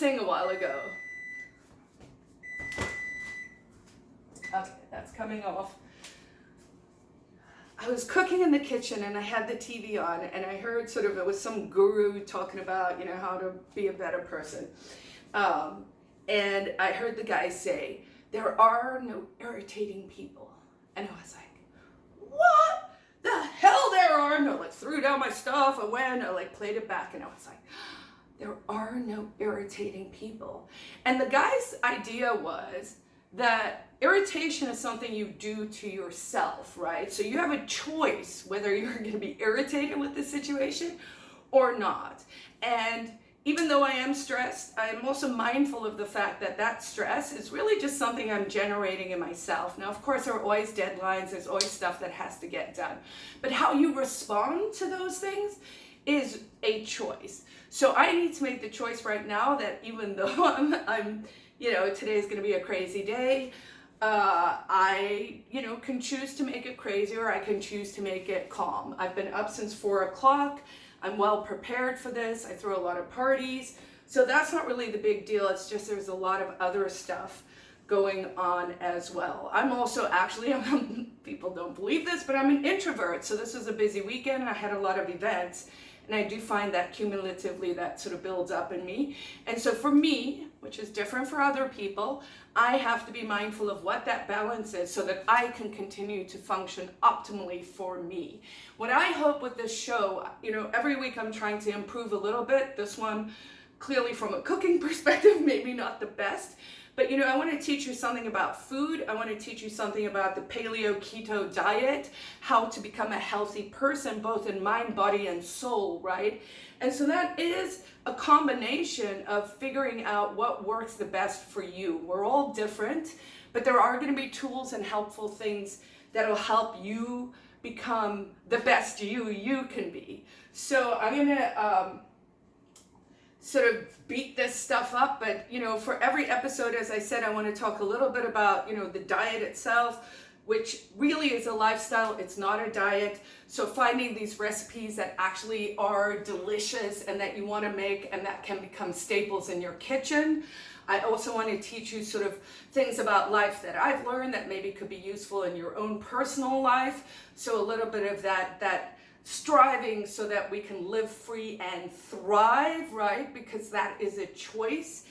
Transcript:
saying a while ago. Okay, that's coming off. I was cooking in the kitchen and I had the TV on and I heard sort of it was some guru talking about you know how to be a better person, um, and I heard the guy say there are no irritating people, and I was like, what the hell there are no like threw down my stuff I went I like played it back and I was like there are no irritating people and the guy's idea was that irritation is something you do to yourself, right? So you have a choice whether you're going to be irritated with the situation or not. And even though I am stressed, I am also mindful of the fact that that stress is really just something I'm generating in myself. Now, of course, there are always deadlines, there's always stuff that has to get done. But how you respond to those things is a choice. So I need to make the choice right now that even though I'm, I'm you know, today is going to be a crazy day, uh, I, you know, can choose to make it crazy or I can choose to make it calm. I've been up since four o'clock. I'm well prepared for this. I throw a lot of parties. So that's not really the big deal. It's just there's a lot of other stuff going on as well. I'm also actually, I'm, people don't believe this, but I'm an introvert. So this was a busy weekend. I had a lot of events and I do find that cumulatively that sort of builds up in me. And so for me, which is different for other people, I have to be mindful of what that balance is so that I can continue to function optimally for me. What I hope with this show, you know, every week I'm trying to improve a little bit. This one, clearly from a cooking perspective, maybe not the best, but you know, I want to teach you something about food. I want to teach you something about the paleo keto diet, how to become a healthy person, both in mind, body, and soul, right? And so that is a combination of figuring out what works the best for you. We're all different, but there are going to be tools and helpful things that'll help you become the best you you can be. So I'm going to um, sort of beat this stuff up but you know for every episode as I said I want to talk a little bit about you know the diet itself which really is a lifestyle. It's not a diet. So finding these recipes that actually are delicious and that you want to make and that can become staples in your kitchen. I also want to teach you sort of things about life that I've learned that maybe could be useful in your own personal life. So a little bit of that that striving so that we can live free and thrive, right? Because that is a choice